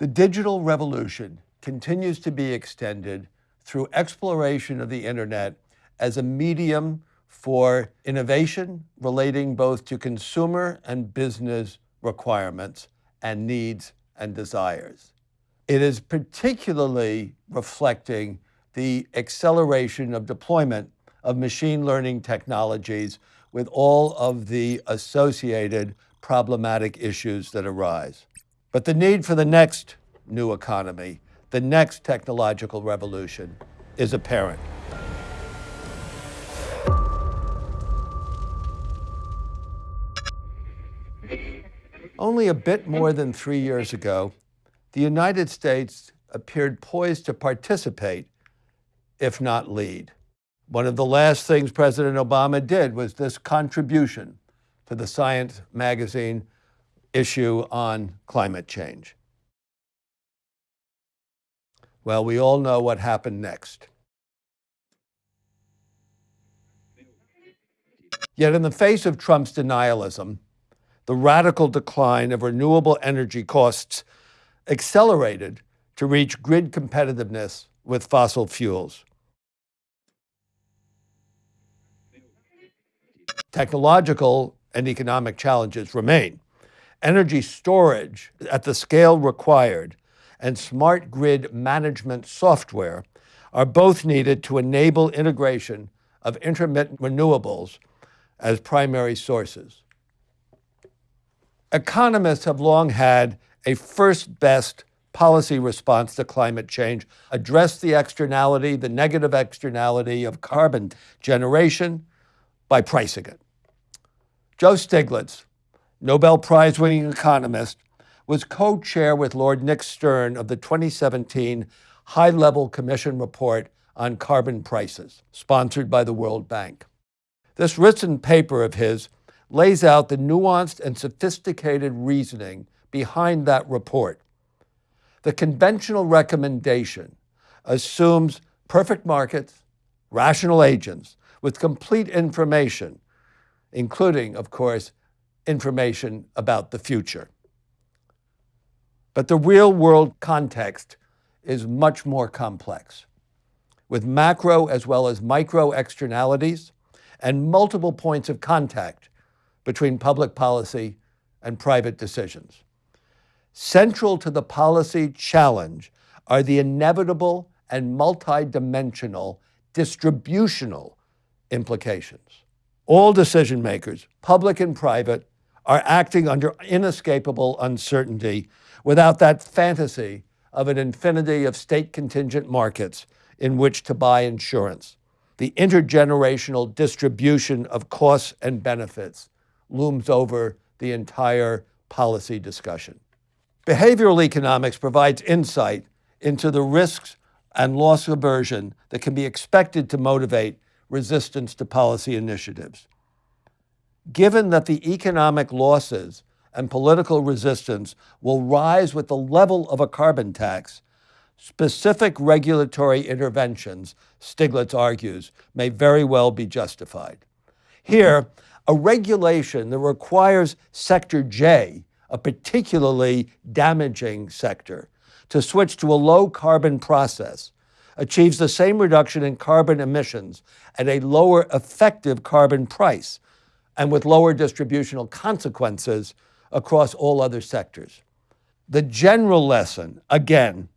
The digital revolution continues to be extended through exploration of the internet as a medium for innovation relating both to consumer and business requirements and needs and desires. It is particularly reflecting the acceleration of deployment of machine learning technologies with all of the associated problematic issues that arise. But the need for the next new economy, the next technological revolution, is apparent. Only a bit more than three years ago, the United States appeared poised to participate, if not lead. One of the last things President Obama did was this contribution to the Science magazine issue on climate change. Well, we all know what happened next. Yet in the face of Trump's denialism, the radical decline of renewable energy costs accelerated to reach grid competitiveness with fossil fuels. Technological and economic challenges remain. Energy storage at the scale required and smart grid management software are both needed to enable integration of intermittent renewables as primary sources. Economists have long had a first best policy response to climate change, address the externality, the negative externality of carbon generation by pricing it. Joe Stiglitz, Nobel Prize winning economist, was co-chair with Lord Nick Stern of the 2017 High-Level Commission report on carbon prices, sponsored by the World Bank. This written paper of his lays out the nuanced and sophisticated reasoning behind that report. The conventional recommendation assumes perfect markets, rational agents with complete information, including, of course, information about the future. But the real world context is much more complex, with macro as well as micro externalities and multiple points of contact between public policy and private decisions. Central to the policy challenge are the inevitable and multidimensional distributional implications. All decision makers, public and private, are acting under inescapable uncertainty without that fantasy of an infinity of state contingent markets in which to buy insurance. The intergenerational distribution of costs and benefits looms over the entire policy discussion. Behavioral economics provides insight into the risks and loss aversion that can be expected to motivate resistance to policy initiatives. Given that the economic losses and political resistance will rise with the level of a carbon tax, specific regulatory interventions, Stiglitz argues, may very well be justified. Here, a regulation that requires Sector J, a particularly damaging sector, to switch to a low carbon process achieves the same reduction in carbon emissions at a lower effective carbon price and with lower distributional consequences across all other sectors. The general lesson, again,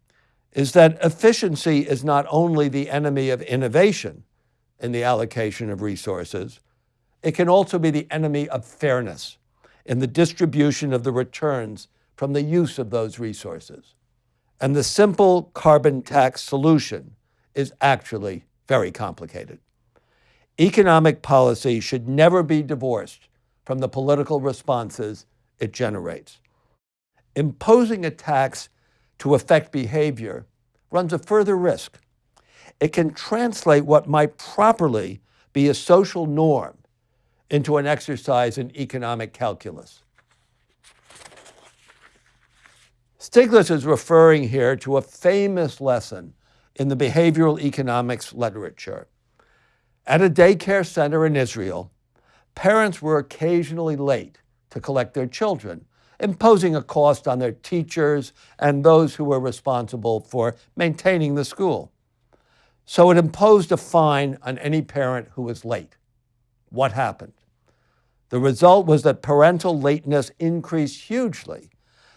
is that efficiency is not only the enemy of innovation in the allocation of resources, it can also be the enemy of fairness in the distribution of the returns from the use of those resources. And the simple carbon tax solution is actually very complicated. Economic policy should never be divorced from the political responses it generates. Imposing a tax to affect behavior runs a further risk. It can translate what might properly be a social norm into an exercise in economic calculus. Stiglitz is referring here to a famous lesson in the behavioral economics literature. At a daycare center in Israel, parents were occasionally late to collect their children, imposing a cost on their teachers and those who were responsible for maintaining the school. So it imposed a fine on any parent who was late. What happened? The result was that parental lateness increased hugely,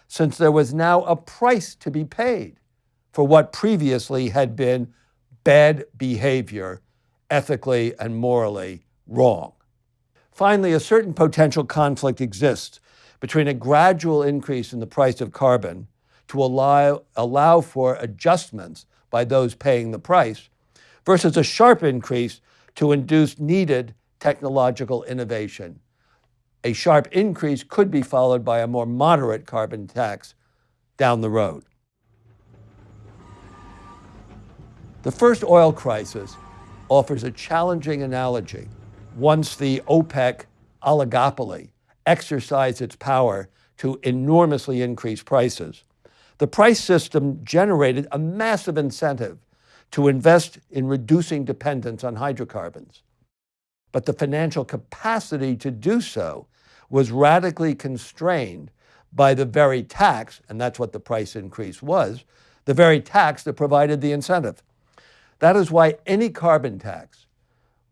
since there was now a price to be paid for what previously had been bad behavior, ethically and morally wrong. Finally, a certain potential conflict exists between a gradual increase in the price of carbon to allow, allow for adjustments by those paying the price versus a sharp increase to induce needed technological innovation. A sharp increase could be followed by a more moderate carbon tax down the road. The first oil crisis offers a challenging analogy. Once the OPEC oligopoly exercised its power to enormously increase prices, the price system generated a massive incentive to invest in reducing dependence on hydrocarbons. But the financial capacity to do so was radically constrained by the very tax, and that's what the price increase was, the very tax that provided the incentive. That is why any carbon tax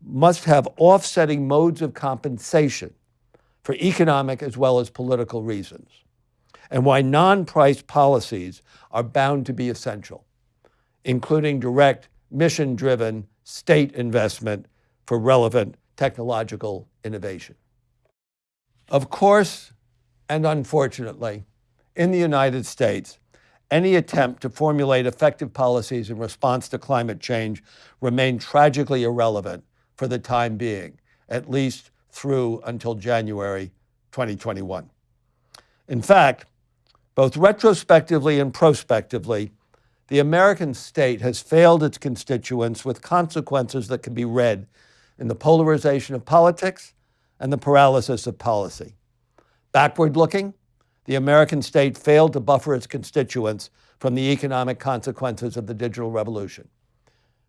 must have offsetting modes of compensation for economic as well as political reasons, and why non-price policies are bound to be essential, including direct mission-driven state investment for relevant technological innovation. Of course, and unfortunately, in the United States, any attempt to formulate effective policies in response to climate change remain tragically irrelevant for the time being, at least through until January 2021. In fact, both retrospectively and prospectively, the American state has failed its constituents with consequences that can be read in the polarization of politics and the paralysis of policy. Backward looking, the American state failed to buffer its constituents from the economic consequences of the digital revolution.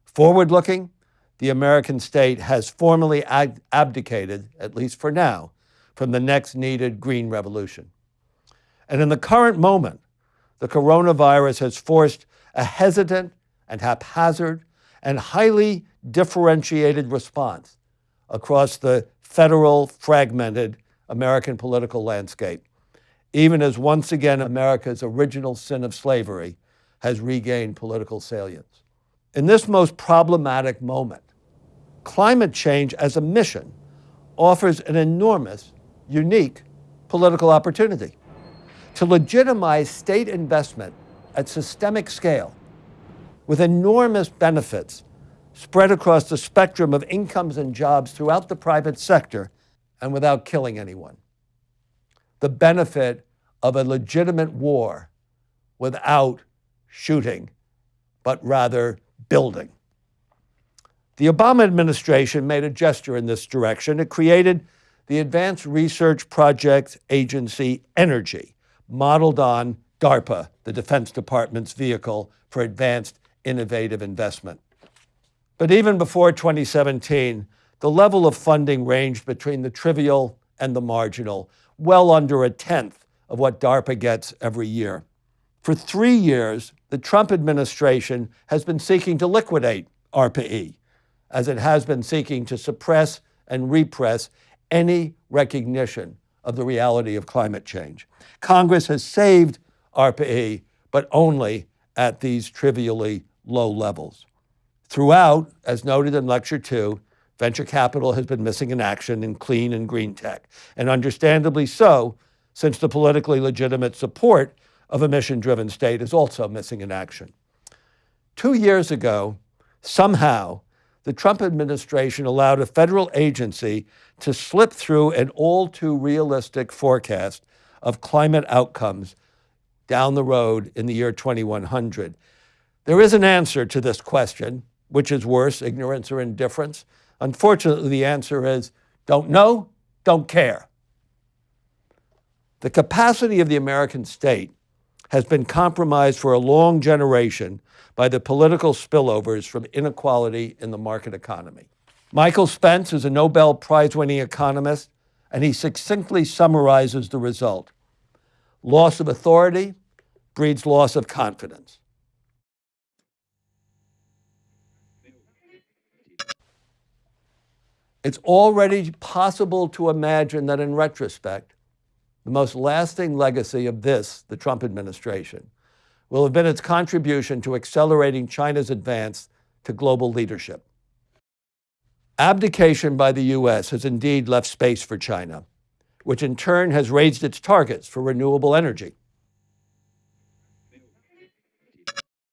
Forward looking, the American state has formally abdicated, at least for now, from the next needed green revolution. And in the current moment, the coronavirus has forced a hesitant and haphazard and highly differentiated response across the federal, fragmented American political landscape even as once again America's original sin of slavery has regained political salience. In this most problematic moment, climate change as a mission offers an enormous, unique political opportunity to legitimize state investment at systemic scale with enormous benefits spread across the spectrum of incomes and jobs throughout the private sector and without killing anyone the benefit of a legitimate war without shooting, but rather building. The Obama administration made a gesture in this direction. It created the Advanced Research Projects Agency Energy, modeled on DARPA, the Defense Department's vehicle for advanced innovative investment. But even before 2017, the level of funding ranged between the trivial and the marginal, well under a tenth of what DARPA gets every year. For three years, the Trump administration has been seeking to liquidate ARPA-E, as it has been seeking to suppress and repress any recognition of the reality of climate change. Congress has saved ARPA-E, but only at these trivially low levels. Throughout, as noted in Lecture 2, Venture capital has been missing in action in clean and green tech, and understandably so, since the politically legitimate support of a mission-driven state is also missing in action. Two years ago, somehow, the Trump administration allowed a federal agency to slip through an all too realistic forecast of climate outcomes down the road in the year 2100. There is an answer to this question, which is worse, ignorance or indifference. Unfortunately, the answer is don't know, don't care. The capacity of the American state has been compromised for a long generation by the political spillovers from inequality in the market economy. Michael Spence is a Nobel Prize winning economist, and he succinctly summarizes the result. Loss of authority breeds loss of confidence. It's already possible to imagine that in retrospect, the most lasting legacy of this, the Trump administration, will have been its contribution to accelerating China's advance to global leadership. Abdication by the US has indeed left space for China, which in turn has raised its targets for renewable energy.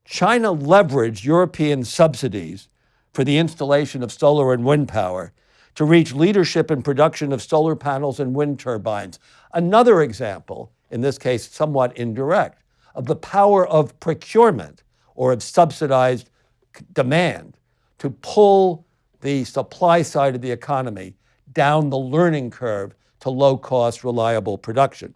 China leveraged European subsidies for the installation of solar and wind power to reach leadership in production of solar panels and wind turbines. Another example, in this case somewhat indirect, of the power of procurement or of subsidized demand to pull the supply side of the economy down the learning curve to low-cost, reliable production.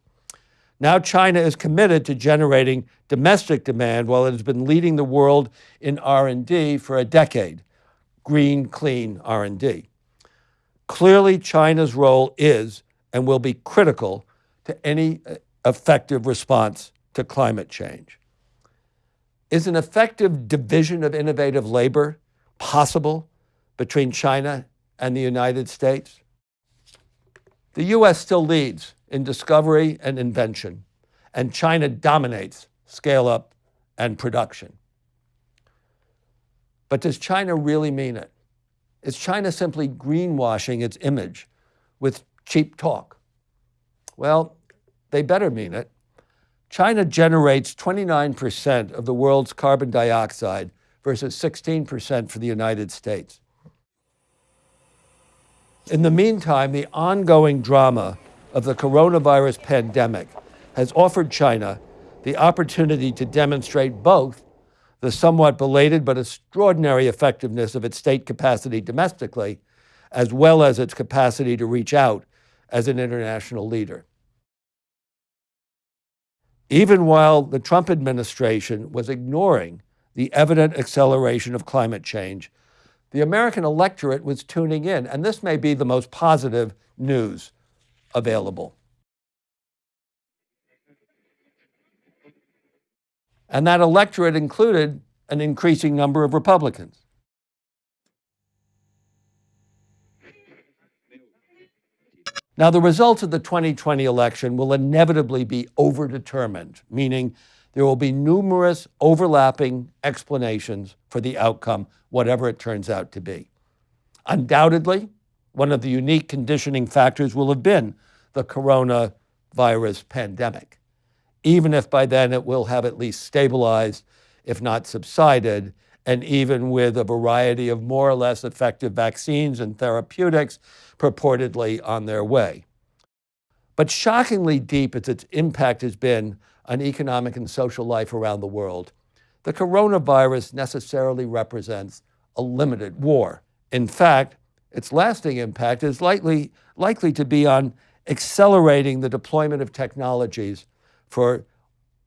Now China is committed to generating domestic demand while it has been leading the world in R&D for a decade, green, clean R&D. Clearly, China's role is and will be critical to any uh, effective response to climate change. Is an effective division of innovative labor possible between China and the United States? The US still leads in discovery and invention, and China dominates scale up and production. But does China really mean it? Is China simply greenwashing its image with cheap talk? Well, they better mean it. China generates 29% of the world's carbon dioxide versus 16% for the United States. In the meantime, the ongoing drama of the coronavirus pandemic has offered China the opportunity to demonstrate both the somewhat belated but extraordinary effectiveness of its state capacity domestically, as well as its capacity to reach out as an international leader. Even while the Trump administration was ignoring the evident acceleration of climate change, the American electorate was tuning in, and this may be the most positive news available. And that electorate included an increasing number of Republicans. Now, the results of the 2020 election will inevitably be overdetermined, meaning there will be numerous overlapping explanations for the outcome, whatever it turns out to be. Undoubtedly, one of the unique conditioning factors will have been the coronavirus pandemic, even if by then it will have at least stabilized, if not subsided, and even with a variety of more or less effective vaccines and therapeutics purportedly on their way. But shockingly deep as its impact has been on economic and social life around the world, the coronavirus necessarily represents a limited war. In fact, its lasting impact is likely, likely to be on accelerating the deployment of technologies for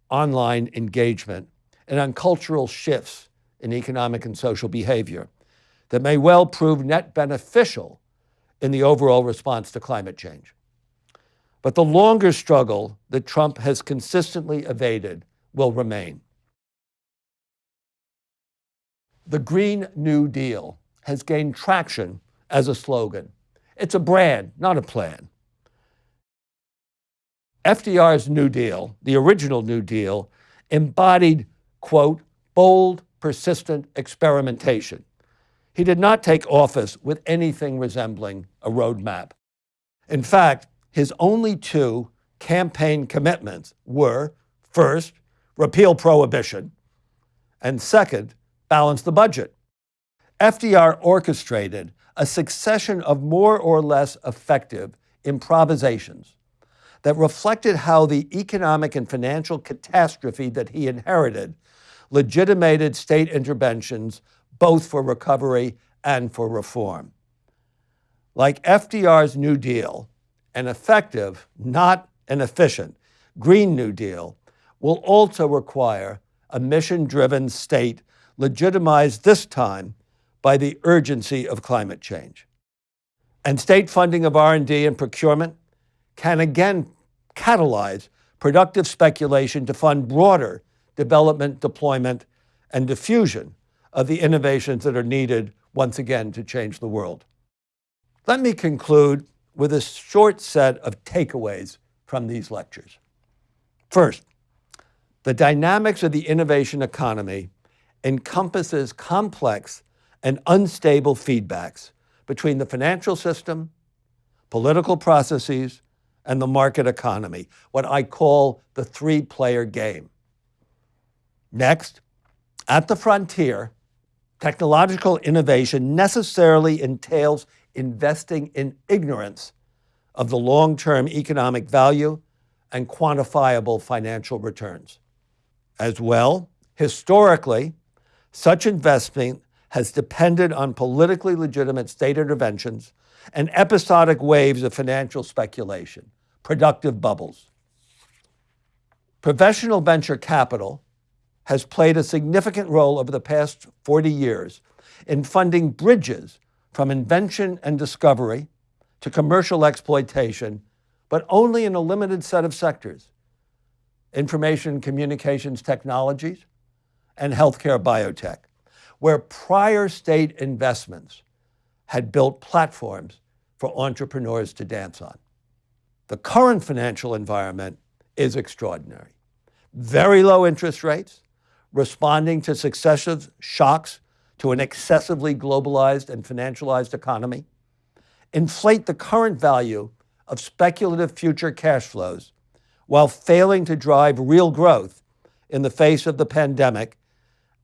online engagement and on cultural shifts in economic and social behavior that may well prove net beneficial in the overall response to climate change. But the longer struggle that Trump has consistently evaded will remain. The Green New Deal has gained traction as a slogan. It's a brand, not a plan. FDR's New Deal, the original New Deal, embodied, quote, bold, persistent experimentation. He did not take office with anything resembling a roadmap. In fact, his only two campaign commitments were first, repeal prohibition, and second, balance the budget. FDR orchestrated a succession of more or less effective improvisations that reflected how the economic and financial catastrophe that he inherited legitimated state interventions both for recovery and for reform. Like FDR's New Deal, an effective, not an efficient, Green New Deal will also require a mission-driven state legitimized this time by the urgency of climate change. And state funding of R&D and procurement can again catalyze productive speculation to fund broader development, deployment, and diffusion of the innovations that are needed once again to change the world. Let me conclude with a short set of takeaways from these lectures. First, the dynamics of the innovation economy encompasses complex and unstable feedbacks between the financial system, political processes, and the market economy, what I call the three player game. Next, at the frontier, technological innovation necessarily entails investing in ignorance of the long term economic value and quantifiable financial returns. As well, historically, such investment has depended on politically legitimate state interventions and episodic waves of financial speculation, productive bubbles. Professional venture capital has played a significant role over the past 40 years in funding bridges from invention and discovery to commercial exploitation, but only in a limited set of sectors information communications technologies and healthcare biotech, where prior state investments had built platforms for entrepreneurs to dance on. The current financial environment is extraordinary. Very low interest rates, responding to successive shocks to an excessively globalized and financialized economy, inflate the current value of speculative future cash flows while failing to drive real growth in the face of the pandemic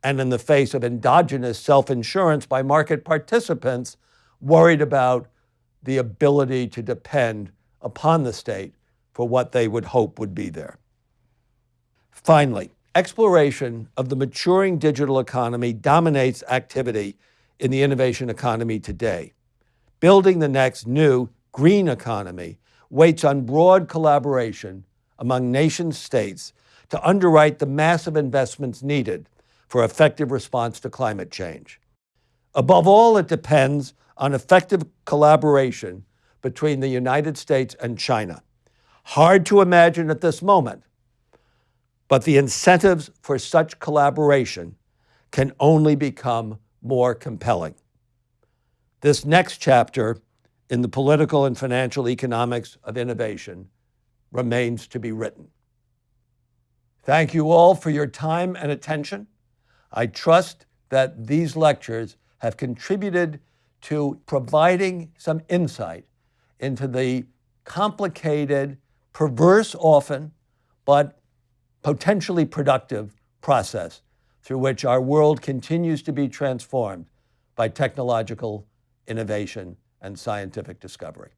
and in the face of endogenous self insurance by market participants worried about the ability to depend upon the state for what they would hope would be there. Finally, exploration of the maturing digital economy dominates activity in the innovation economy today. Building the next new green economy waits on broad collaboration among nation states to underwrite the massive investments needed for effective response to climate change. Above all, it depends on effective collaboration between the United States and China. Hard to imagine at this moment but the incentives for such collaboration can only become more compelling. This next chapter in the political and financial economics of innovation remains to be written. Thank you all for your time and attention. I trust that these lectures have contributed to providing some insight into the complicated, perverse often, but potentially productive process through which our world continues to be transformed by technological innovation and scientific discovery.